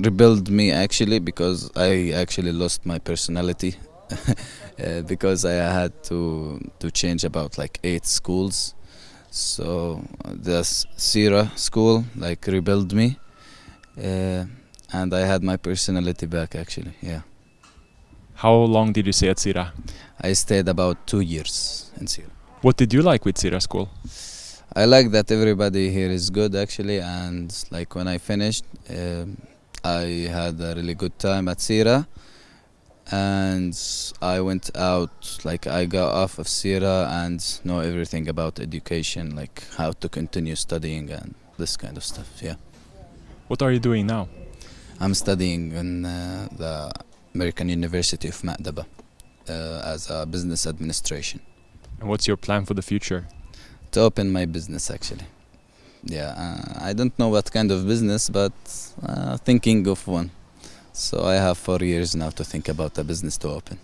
rebuild me actually because I actually lost my personality uh, because I had to to change about like eight schools. So the Sira school like rebuild me, uh, and I had my personality back actually. Yeah, How long did you stay at Sira? I stayed about two years in Sira. What did you like with Sira school? I like that everybody here is good actually, and like when I finished, um, I had a really good time at Sira, and I went out like I got off of Sira and know everything about education, like how to continue studying and this kind of stuff. Yeah, What are you doing now? I'm studying in uh, the American University of Madaba uh, as a business administration. And what's your plan for the future? to open my business actually. Yeah, uh, I don't know what kind of business, but uh, thinking of one. So I have four years now to think about a business to open.